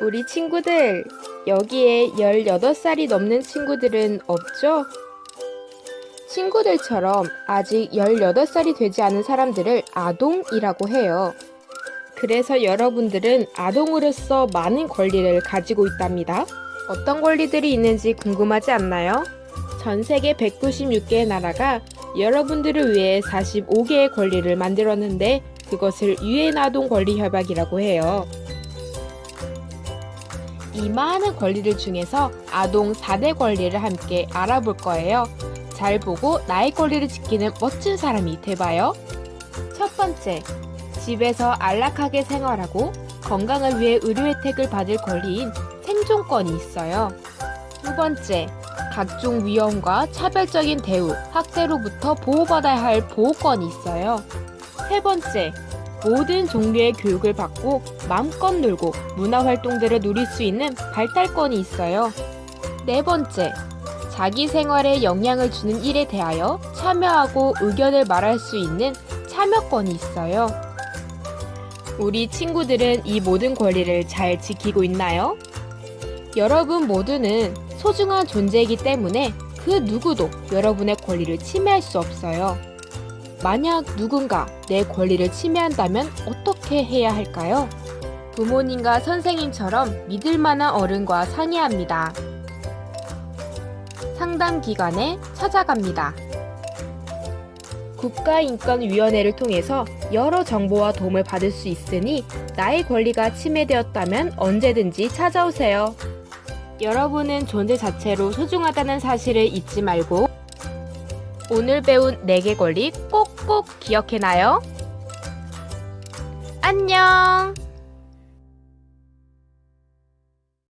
우리 친구들, 여기에 18살이 넘는 친구들은 없죠? 친구들처럼 아직 18살이 되지 않은 사람들을 아동이라고 해요. 그래서 여러분들은 아동으로서 많은 권리를 가지고 있답니다. 어떤 권리들이 있는지 궁금하지 않나요? 전 세계 196개의 나라가 여러분들을 위해 45개의 권리를 만들었는데 그것을 유엔 아동 권리 협약이라고 해요. 이 많은 권리들 중에서 아동 4대 권리를 함께 알아볼 거예요. 잘 보고 나의 권리를 지키는 멋진 사람이 돼봐요. 첫 번째, 집에서 안락하게 생활하고 건강을 위해 의료 혜택을 받을 권리인 생존권이 있어요. 두 번째, 각종 위험과 차별적인 대우, 학대로부터 보호받아야 할 보호권이 있어요. 세 번째, 모든 종류의 교육을 받고 마음껏 놀고 문화 활동들을 누릴 수 있는 발달권이 있어요. 네 번째, 자기 생활에 영향을 주는 일에 대하여 참여하고 의견을 말할 수 있는 참여권이 있어요. 우리 친구들은 이 모든 권리를 잘 지키고 있나요? 여러분 모두는 소중한 존재이기 때문에 그 누구도 여러분의 권리를 침해할 수 없어요. 만약 누군가 내 권리를 침해한다면 어떻게 해야 할까요? 부모님과 선생님처럼 믿을 만한 어른과 상의합니다. 상담 기관에 찾아갑니다. 국가인권위원회를 통해서 여러 정보와 도움을 받을 수 있으니 나의 권리가 침해되었다면 언제든지 찾아오세요. 여러분은 존재 자체로 소중하다는 사실을 잊지 말고 오늘 배운 4개 권리 꼭꼭 기억해놔요. 안녕!